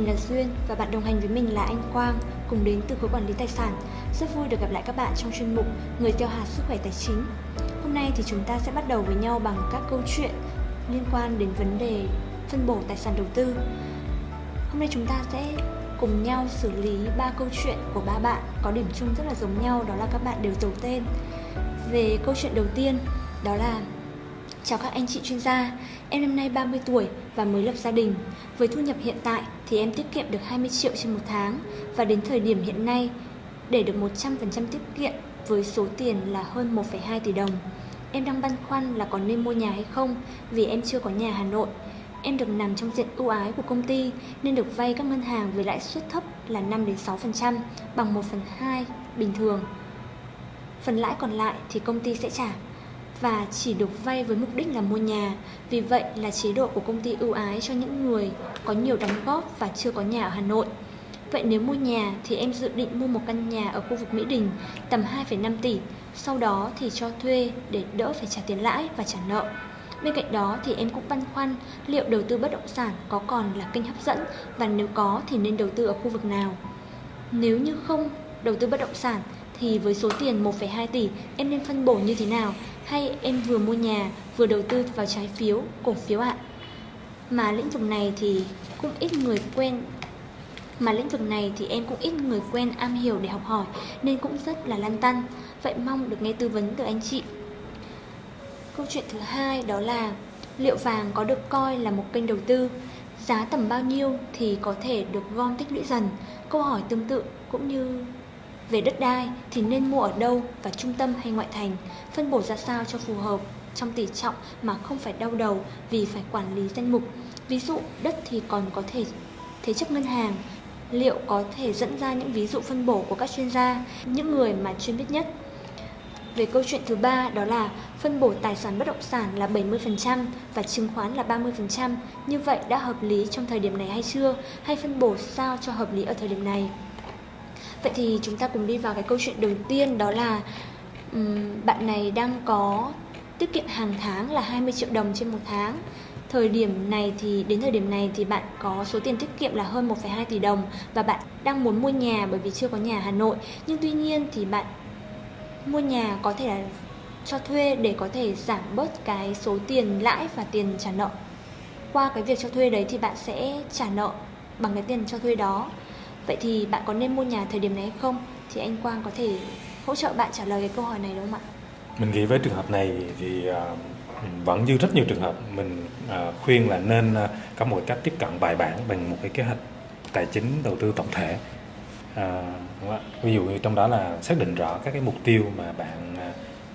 mình là Duyên và bạn đồng hành với mình là anh Quang, cùng đến từ khối quản lý tài sản. Rất vui được gặp lại các bạn trong chuyên mục Người tiêu hạt sức khỏe tài chính. Hôm nay thì chúng ta sẽ bắt đầu với nhau bằng các câu chuyện liên quan đến vấn đề phân bổ tài sản đầu tư. Hôm nay chúng ta sẽ cùng nhau xử lý ba câu chuyện của ba bạn có điểm chung rất là giống nhau đó là các bạn đều giấu tên. Về câu chuyện đầu tiên đó là Chào các anh chị chuyên gia, em năm nay 30 tuổi và mới lập gia đình. Với thu nhập hiện tại thì em tiết kiệm được 20 triệu trên một tháng và đến thời điểm hiện nay để được 100% tiết kiệm với số tiền là hơn 1,2 tỷ đồng. Em đang băn khoăn là có nên mua nhà hay không vì em chưa có nhà Hà Nội. Em được nằm trong diện ưu ái của công ty nên được vay các ngân hàng với lãi suất thấp là 5 đến 6% bằng 1 phần 2 bình thường. Phần lãi còn lại thì công ty sẽ trả và chỉ được vay với mục đích là mua nhà. Vì vậy là chế độ của công ty ưu ái cho những người có nhiều đóng góp và chưa có nhà ở Hà Nội. Vậy nếu mua nhà thì em dự định mua một căn nhà ở khu vực Mỹ Đình tầm 2,5 tỷ, sau đó thì cho thuê để đỡ phải trả tiền lãi và trả nợ. Bên cạnh đó thì em cũng băn khoăn liệu đầu tư bất động sản có còn là kênh hấp dẫn và nếu có thì nên đầu tư ở khu vực nào. Nếu như không đầu tư bất động sản thì với số tiền 1,2 tỷ em nên phân bổ như thế nào hay em vừa mua nhà vừa đầu tư vào trái phiếu, cổ phiếu ạ? Mà lĩnh vực này thì cũng ít người quen mà lĩnh vực này thì em cũng ít người quen am hiểu để học hỏi nên cũng rất là lăn tăn. Vậy mong được nghe tư vấn từ anh chị. Câu chuyện thứ hai đó là liệu vàng có được coi là một kênh đầu tư? Giá tầm bao nhiêu thì có thể được gom tích lũy dần? Câu hỏi tương tự cũng như về đất đai thì nên mua ở đâu và trung tâm hay ngoại thành, phân bổ ra sao cho phù hợp trong tỷ trọng mà không phải đau đầu vì phải quản lý danh mục. Ví dụ đất thì còn có thể thế chấp ngân hàng, liệu có thể dẫn ra những ví dụ phân bổ của các chuyên gia, những người mà chuyên biết nhất. Về câu chuyện thứ ba đó là phân bổ tài sản bất động sản là 70% và chứng khoán là 30%. Như vậy đã hợp lý trong thời điểm này hay chưa? Hay phân bổ sao cho hợp lý ở thời điểm này? Vậy thì chúng ta cùng đi vào cái câu chuyện đầu tiên đó là um, bạn này đang có tiết kiệm hàng tháng là 20 triệu đồng trên một tháng. Thời điểm này thì đến thời điểm này thì bạn có số tiền tiết kiệm là hơn 1,2 tỷ đồng và bạn đang muốn mua nhà bởi vì chưa có nhà Hà Nội. Nhưng tuy nhiên thì bạn mua nhà có thể là cho thuê để có thể giảm bớt cái số tiền lãi và tiền trả nợ. Qua cái việc cho thuê đấy thì bạn sẽ trả nợ bằng cái tiền cho thuê đó Vậy thì bạn có nên mua nhà thời điểm này hay không? Thì anh Quang có thể hỗ trợ bạn trả lời cái câu hỏi này đúng không ạ? Mình nghĩ với trường hợp này thì uh, vẫn như rất nhiều trường hợp mình uh, khuyên là nên uh, có một cách tiếp cận bài bản bằng một cái kế hoạch tài chính đầu tư tổng thể. À, đúng không? Ví dụ như trong đó là xác định rõ các cái mục tiêu mà bạn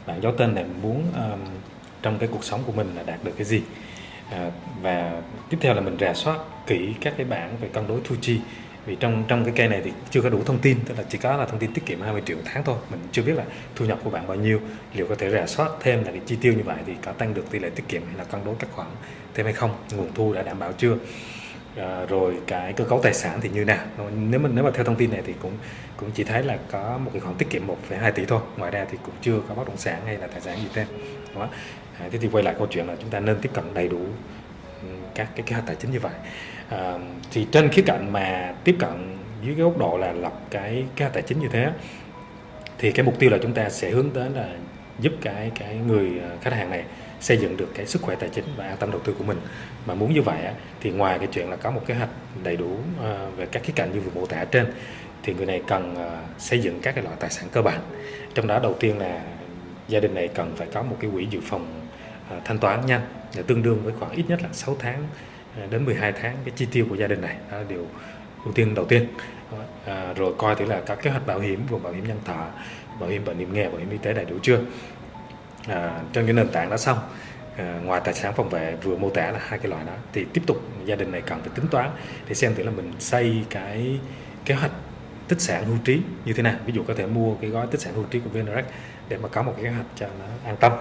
bạn giấu tên này muốn um, trong cái cuộc sống của mình là đạt được cái gì à, và tiếp theo là mình rà soát kỹ các cái bảng về cân đối thu chi vì trong trong cái cây này thì chưa có đủ thông tin tức là chỉ có là thông tin tiết kiệm 20 triệu một tháng thôi. Mình chưa biết là thu nhập của bạn bao nhiêu liệu có thể rà soát thêm là cái chi tiêu như vậy thì có tăng được tỷ lệ tiết kiệm hay là cân đối các khoản thêm hay không nguồn thu đã đảm bảo chưa? À, rồi cái cơ cấu tài sản thì như nào? Nếu mình nếu mà theo thông tin này thì cũng cũng chỉ thấy là có một cái khoản tiết kiệm 1,2 tỷ thôi. Ngoài ra thì cũng chưa có bất động sản hay là tài sản gì thêm. Đó. À, thế thì quay lại câu chuyện là chúng ta nên tiếp cận đầy đủ các cái kế hoạch tài chính như vậy. À, thì trên khía cạnh mà tiếp cận dưới cái góc độ là lập cái kế hoạch tài chính như thế thì cái mục tiêu là chúng ta sẽ hướng đến là giúp cái cái người ờ, khách hàng này xây dựng được cái sức khỏe tài chính và an tâm đầu tư của mình. Mà muốn như vậy thì ngoài cái chuyện là có một kế hoạch đầy đủ ờ, về các khía cạnh như vừa mô tả trên thì người này cần xây dựng các cái loại tài sản cơ bản. Trong đó đầu tiên là gia đình này cần phải có một cái quỹ dự phòng À, thanh toán nhanh để tương đương với khoảng ít nhất là 6 tháng à, đến 12 tháng cái chi tiêu của gia đình này. Đó là điều ưu tiên đầu tiên. À, rồi coi thử là các kế hoạch bảo hiểm gồm bảo hiểm nhân thọ bảo hiểm bệnh hiểm nghèo bảo hiểm y tế đầy đủ chưa. À, trên cái nền tảng đó xong à, ngoài tài sản phòng vệ vừa mô tả là hai cái loại đó thì tiếp tục gia đình này cần phải tính toán để xem thử là mình xây cái kế hoạch tích sản hưu trí như thế nào. Ví dụ có thể mua cái gói tích sản hưu trí của VNREX để mà có một cái kế hoạch cho nó an tâm.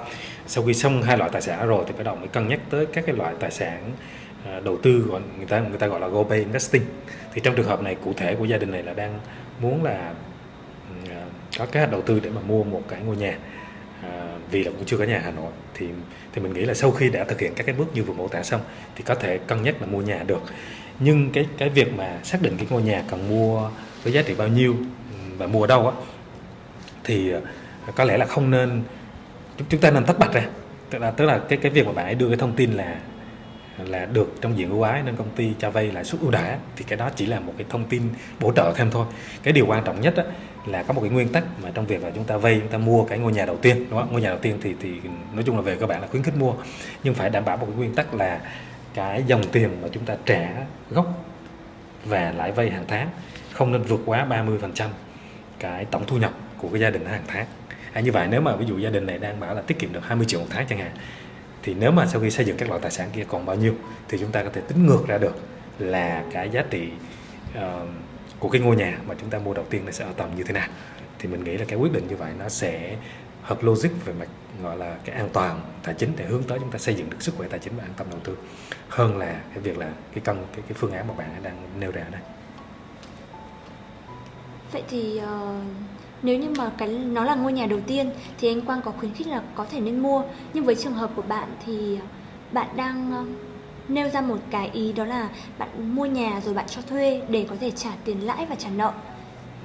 Sau khi xong hai loại tài sản rồi thì bắt đầu mới cân nhắc tới các cái loại tài sản à, đầu tư của người ta người ta gọi là go pay investing. Thì trong trường hợp này cụ thể của gia đình này là đang muốn là ừ, à, có kế hoạch đầu tư để mà mua một cái ngôi nhà. À, vì là cũng chưa có nhà Hà Nội thì thì mình nghĩ là sau khi đã thực hiện các cái bước như vừa mô tả xong thì có thể cân nhắc là mua nhà được. Nhưng cái cái việc mà xác định cái ngôi nhà cần mua với giá trị bao nhiêu ừ, và mua ở đâu á thì à, có lẽ là không nên chúng ta nên tách bạch ra. Tức là tức là cái cái việc mà bạn ấy đưa cái thông tin là là được trong diện ưu ái nên công ty cho vay lãi suất ưu đãi thì cái đó chỉ là một cái thông tin bổ trợ thêm thôi. Cái điều quan trọng nhất đó, là có một cái nguyên tắc mà trong việc là chúng ta vay chúng ta mua cái ngôi nhà đầu tiên đúng không? Ngôi nhà đầu tiên thì thì nói chung là về các bạn là khuyến khích mua. Nhưng phải đảm bảo một cái nguyên tắc là cái dòng tiền mà chúng ta trả gốc và lãi vay hàng tháng không nên vượt quá 30% cái tổng thu nhập của cái gia đình hàng tháng à, như vậy nếu mà ví dụ gia đình này đang bảo là tiết kiệm được 20 triệu một tháng chẳng hạn thì nếu mà sau khi xây dựng các loại tài sản kia còn bao nhiêu thì chúng ta có thể tính ngược ra được là cái giá trị uh, của cái ngôi nhà mà chúng ta mua đầu tiên nó sẽ ở tầm như thế nào. Thì mình nghĩ là cái quyết định như vậy nó sẽ hợp logic về mặt gọi là cái an toàn tài chính để hướng tới chúng ta xây dựng được sức khỏe tài chính và an tâm đầu tư hơn là cái việc là cái cân cái, cái phương án mà bạn đang nêu ra đây. Vậy thì uh, nếu như mà cái nó là ngôi nhà đầu tiên thì anh Quang có khuyến khích là có thể nên mua nhưng với trường hợp của bạn thì bạn đang uh, nêu ra một cái ý đó là bạn mua nhà rồi bạn cho thuê để có thể trả tiền lãi và trả nợ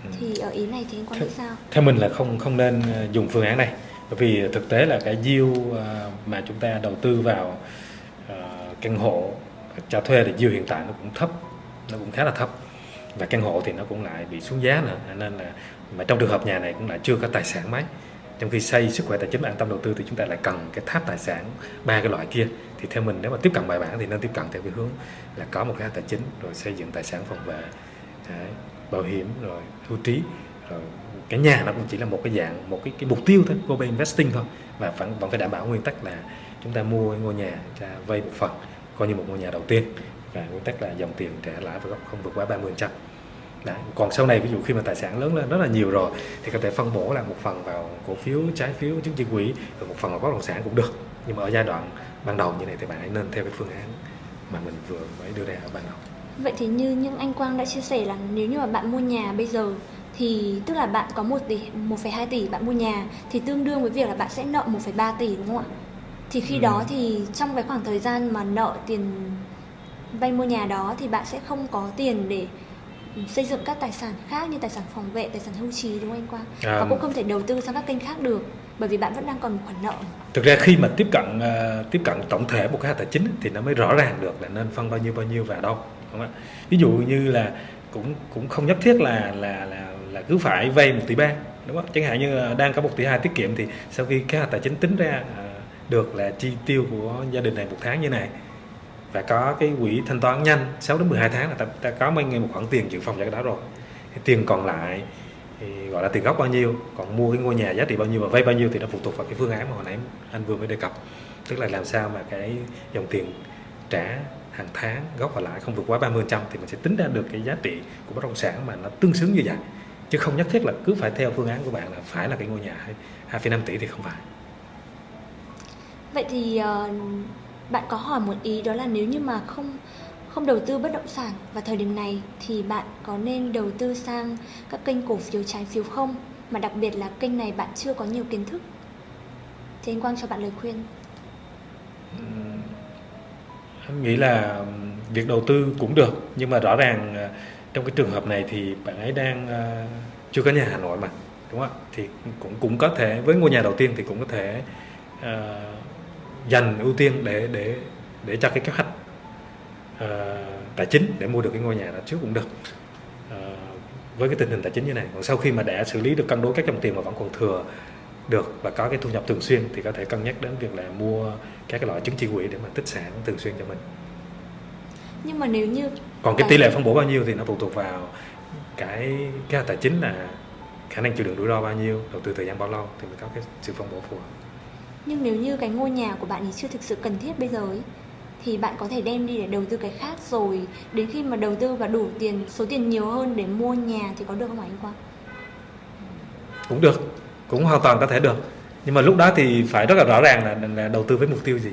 ừ. thì ở ý này thì anh Quang nghĩ sao? Theo mình là không không nên ờ, dùng phương án này bởi vì thực tế là cái yield ờ, mà chúng ta đầu tư vào căn hộ cho thuê thì yield hiện tại nó cũng thấp nó cũng khá là thấp và căn hộ thì nó cũng lại bị xuống giá nữa nên là mà trong trường hợp nhà này cũng lại chưa có tài sản mấy. Trong khi xây sức khỏe tài chính an tâm đầu tư thì chúng ta lại cần cái tháp tài sản ba cái loại kia. Thì theo mình nếu mà tiếp cận bài bản thì nên tiếp cận theo cái hướng là có một cái tài chính rồi xây dựng tài sản phòng vệ đấy, bảo hiểm rồi hưu trí rồi cái nhà nó cũng chỉ là một cái dạng một cái, cái mục tiêu thôi global investing thôi. Và vẫn vẫn phải đảm bảo nguyên tắc là chúng ta mua ngôi nhà ra vay một phần coi như một ngôi nhà đầu tiên. Và nguyên tắc là dòng tiền trả lãi và gốc không vượt quá 30 trăm. Đấy. còn sau này ví dụ khi mà tài sản lớn lên rất là nhiều rồi thì có thể phân bổ là một phần vào cổ phiếu trái phiếu chứng chỉ quỹ rồi một phần vào bất động sản cũng được nhưng mà ở giai đoạn ban đầu như này thì bạn hãy nên theo cái phương án mà mình vừa mới đưa ra ở ban đầu vậy thì như những anh Quang đã chia sẻ là nếu như mà bạn mua nhà bây giờ thì tức là bạn có 1 tỷ 1,2 tỷ bạn mua nhà thì tương đương với việc là bạn sẽ nợ 1,3 tỷ đúng không ạ? Thì khi ừ. đó thì trong cái khoảng thời gian mà nợ tiền vay mua nhà đó thì bạn sẽ không có tiền để xây dựng các tài sản khác như tài sản phòng vệ, tài sản hưu trí đúng không anh Quang? À, và cũng không thể đầu tư sang các kênh khác được bởi vì bạn vẫn đang còn khoản nợ. Thực ra khi mà tiếp cận uh, tiếp cận tổng thể một cái tài chính thì nó mới rõ ràng được là nên phân bao nhiêu bao nhiêu vào đâu, đúng không ạ? Ví dụ như là cũng cũng không nhất thiết là là là là cứ phải vay một tỷ ba đúng không? Chẳng hạn như đang có một tỷ hai tiết kiệm thì sau khi cái tài chính tính ra uh, được là chi tiêu của gia đình này một tháng như này và có cái quỹ thanh toán nhanh 6 đến 12 tháng là ta, ta có mấy một khoản tiền dự phòng cho cái đó rồi. Thì tiền còn lại thì gọi là tiền gốc bao nhiêu còn mua cái ngôi nhà giá trị bao nhiêu và vay bao nhiêu thì nó phụ thuộc vào cái phương án mà hồi nãy anh vừa mới đề cập. Tức là làm sao mà cái dòng tiền trả hàng tháng gốc và lãi không vượt quá 30% thì mình sẽ tính ra được cái giá trị của bất động sản mà nó tương xứng như vậy. Chứ không nhất thiết là cứ phải theo phương án của bạn là phải là cái ngôi nhà 2,5 tỷ thì không phải. Vậy thì uh, bạn có hỏi một ý đó là nếu như mà không không đầu tư bất động sản vào thời điểm này thì bạn có nên đầu tư sang các kênh cổ phiếu trái phiếu không? Mà đặc biệt là kênh này bạn chưa có nhiều kiến thức. Thì anh Quang cho bạn lời khuyên. Anh nghĩ là việc đầu tư cũng được. Nhưng mà rõ ràng à, trong cái trường hợp này thì bạn ấy đang à, chưa có nhà Hà Nội mà đúng không thì cũng cũng có thể với ngôi nhà đầu tiên thì cũng có thể uh, dành ưu tiên để để để cho cái kế hoạch uh, tài chính để mua được cái ngôi nhà đó trước cũng được. Uh, với cái tình hình tài chính như này còn sau khi mà đã xử lý được cân đối các dòng tiền mà vẫn còn thừa được và có cái thu nhập thường xuyên thì có thể cân nhắc đến việc là mua các cái loại chứng chỉ quỹ để mà tích sản thường xuyên cho mình. Nhưng mà nếu như còn cái tỷ lệ phân bổ bao nhiêu thì nó phụ thuộc vào cái cái tài chính là khả năng chịu đựng rủi ro bao nhiêu đầu tư thời gian bao lâu thì mới có cái sự phân bổ phù hợp nhưng nếu như cái ngôi nhà của bạn thì chưa thực sự cần thiết bây giờ ấy thì bạn có thể đem đi để đầu tư cái khác rồi đến khi mà đầu tư và đủ tiền số tiền nhiều hơn để mua nhà thì có được không anh Quang? Cũng được, cũng hoàn toàn có thể được. Nhưng mà lúc đó thì phải rất là rõ ràng là, là đầu tư với mục tiêu gì.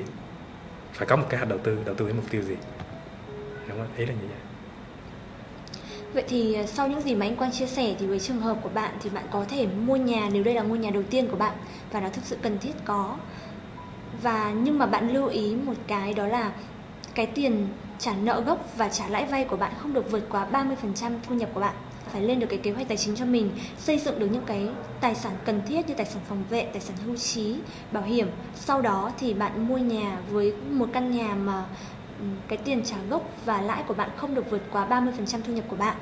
Phải có một cái hạt đầu tư, đầu tư với mục tiêu gì. Đúng không? Ý là như vậy. Vậy thì à, sau những gì mà anh Quang chia sẻ thì với trường hợp của bạn thì bạn có thể mua nhà, nếu đây là ngôi nhà đầu tiên của bạn và nó thực sự cần thiết, có. Và, nhưng mà bạn lưu ý một cái đó là cái tiền trả nợ gốc và trả lãi vay của bạn không được vượt quá 30% thu nhập của bạn phải lên được cái kế hoạch tài chính cho mình, xây dựng được những cái tài sản cần thiết như tài sản phòng vệ, tài sản hưu trí, bảo hiểm sau đó thì bạn mua nhà với một căn nhà mà Ừ, cái tiền trả gốc và lãi của bạn không được vượt quá 30% thu nhập của bạn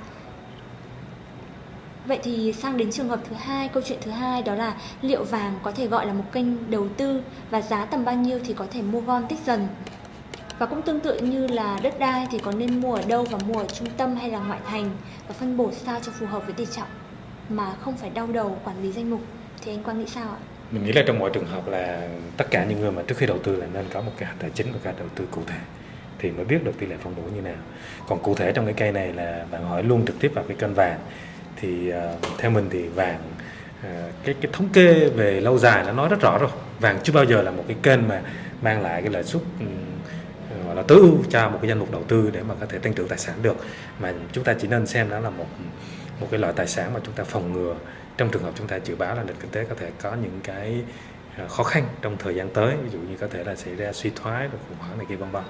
Vậy thì sang đến trường hợp thứ hai, câu chuyện thứ hai đó là liệu vàng có thể gọi là một kênh đầu tư và giá tầm bao nhiêu thì có thể mua gom tích dần. Và cũng tương tự như là đất đai thì có nên mua ở đâu và mua ở trung tâm hay là ngoại thành và phân bổ sao cho phù hợp với tỷ trọng mà không phải đau đầu quản lý danh mục thì anh Quang nghĩ sao ạ? Mình nghĩ là trong mọi trường hợp là tất cả những người mà trước khi đầu tư là nên có một cái tài chính và cái đầu tư cụ thể thì mới biết được tỷ lệ phân bổ như nào. Còn cụ thể trong cái cây này là bạn hỏi luôn trực tiếp vào cái kênh vàng. Thì uh, theo mình thì vàng uh, cái cái thống kê về lâu dài nó nói rất rõ rồi. Vàng chưa bao giờ là một cái kênh mà mang lại cái lợi suất um, gọi là tối ưu cho một cái danh mục đầu tư để mà có thể tăng trưởng tài sản được. Mà chúng ta chỉ nên xem đó là một một cái loại tài sản mà chúng ta phòng ngừa. Trong trường hợp chúng ta dự báo là nền kinh tế có thể có những cái khó khăn trong thời gian tới ví dụ như có thể là xảy ra suy thoái rồi khủng hoảng này kia vân vân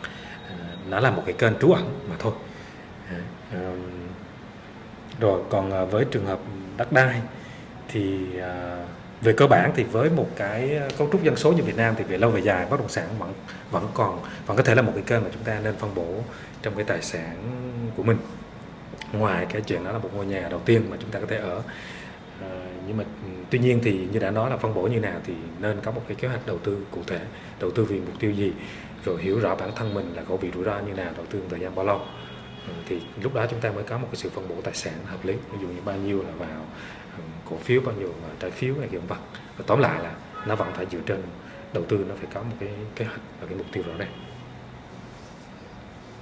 nó là một cái kênh trú ẩn mà thôi. Rồi còn ờ, với trường hợp đất đai thì ờ, về cơ bản thì với một cái ờ, cấu trúc dân số như Việt Nam thì về lâu về dài bất động sản vẫn vẫn còn, vẫn có thể là một cái kênh mà chúng ta nên phân bổ trong cái tài sản của mình. Ngoài cái chuyện đó là một ngôi nhà đầu tiên mà chúng ta có thể ở. Ờ, nhưng mà ừ, tuy nhiên thì như đã nói là phân bổ như nào thì nên có một cái kế hoạch đầu tư cụ thể, đầu tư vì mục tiêu gì, rồi hiểu rõ bản thân mình là có vị rủi ro như nào, đầu tư thời gian bao lâu. Ừ, thì lúc đó chúng ta mới có một cái sự phân bổ tài sản hợp lý, ví dụ như bao nhiêu là vào ừ, cổ phiếu, bao nhiêu là trái phiếu hay kiểu vật và tóm lại là nó vẫn phải dựa trên đầu tư, nó phải có một cái kế hoạch và cái mục tiêu rõ ràng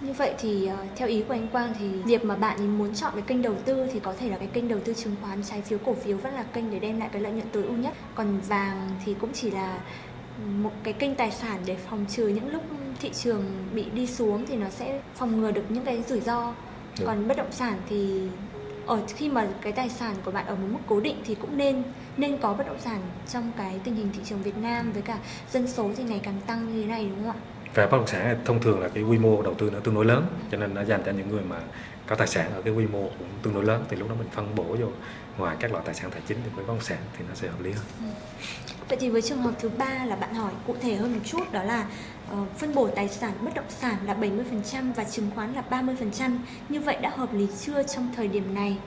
như vậy thì uh, theo ý của anh Quang thì việc mà bạn muốn chọn cái kênh đầu tư thì có thể là cái kênh đầu tư chứng khoán, trái phiếu, cổ phiếu vẫn là kênh để đem lại cái lợi nhuận tối ưu nhất. Còn vàng thì cũng chỉ là một cái kênh tài sản để phòng trừ những lúc thị trường bị đi xuống thì nó sẽ phòng ngừa được những cái rủi ro. Được. Còn bất động sản thì ở khi mà cái tài sản của bạn ở một mức cố định thì cũng nên nên có bất động sản trong cái tình hình thị trường Việt Nam với cả dân số thì ngày càng tăng như thế này đúng không ạ? Và bất động sản thông thường là cái quy mô đầu tư nó tương đối lớn cho nên nó dành cho những người mà có tài sản ở cái quy mô cũng tương đối lớn thì lúc đó mình phân bổ vô ngoài các loại tài sản tài chính thì với bất động sản thì nó sẽ hợp lý hơn. Ừ. Vậy thì với trường hợp thứ ba là bạn hỏi cụ thể hơn một chút đó là uh, phân bổ tài sản bất động sản là 70% và chứng khoán là 30%. Như vậy đã hợp lý chưa trong thời điểm này?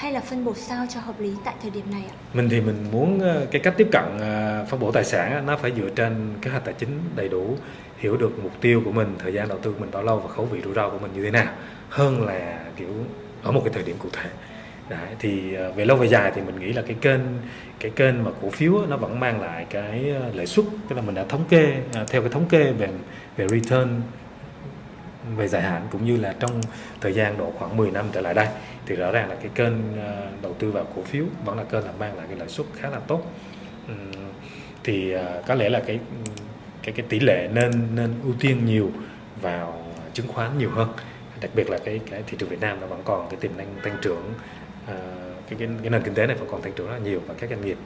Hay là phân bổ sao cho hợp lý tại thời điểm này ạ? Mình thì mình muốn ờ, cái cách tiếp cận ờ, phân bổ tài sản nó phải dựa trên kế hoạch tài chính đầy đủ, hiểu được mục tiêu của mình, thời gian đầu tư của mình bao lâu và khẩu vị rủi ro của mình như thế nào hơn là kiểu ở một cái thời điểm cụ thể. Đấy, thì ờ, về lâu về dài thì mình nghĩ là cái kênh cái kênh mà cổ phiếu nó vẫn mang lại cái lợi suất tức là mình đã thống kê à, theo cái thống kê về về return về dài hạn cũng như là trong thời gian độ khoảng 10 năm trở lại đây thì rõ ràng là cái kênh ờ, đầu tư vào cổ phiếu vẫn là kênh là mang lại cái lãi suất khá là tốt. Thì ờ, có lẽ là cái cái cái tỷ lệ nên nên ưu tiên nhiều vào chứng khoán nhiều hơn. Đặc biệt là cái cái thị trường Việt Nam nó vẫn còn cái tiềm năng tăng trưởng ờ, cái, cái cái nền kinh tế này vẫn còn tăng trưởng rất là nhiều và các doanh nghiệp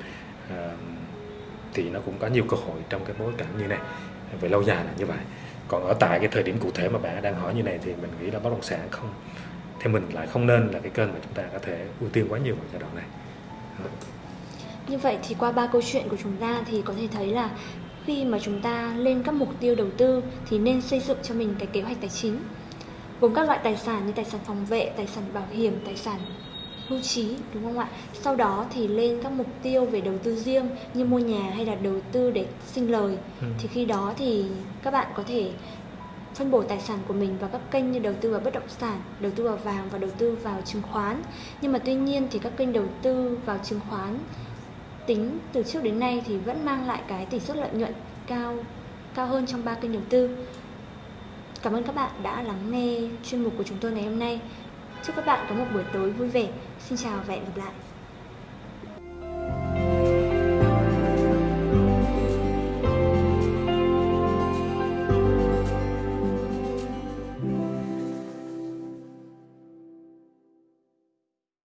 thì nó cũng có nhiều cơ hội trong cái bối cảnh như này. Về lâu dài là như vậy còn ở tại cái thời điểm cụ thể mà bạn đang hỏi như này thì mình nghĩ là bất động sản không theo mình lại không nên là cái kênh mà chúng ta có thể ưu tiên quá nhiều vào giai đoạn này. Như vậy thì qua ba câu chuyện của chúng ta thì có thể thấy là khi mà chúng ta lên các mục tiêu đầu tư thì nên xây dựng cho mình cái kế hoạch tài chính. Gồm các loại tài sản như tài sản phòng vệ, tài sản bảo hiểm, tài sản hưu trí đúng không ạ? Sau đó thì lên các mục tiêu về đầu tư riêng như mua nhà hay là đầu tư để sinh lời. Ừ. Thì khi đó thì các bạn có thể phân bổ tài sản của mình vào các kênh như đầu tư vào bất động sản, đầu tư vào vàng và đầu tư vào chứng khoán. Nhưng mà tuy nhiên thì các kênh đầu tư vào chứng khoán tính từ trước đến nay thì vẫn mang lại cái tỷ suất lợi nhuận cao cao hơn trong ba kênh đầu tư. Cảm ơn các bạn đã lắng nghe chuyên mục của chúng tôi ngày hôm nay. Chúc các bạn có một buổi tối vui vẻ. Xin chào và hẹn gặp lại.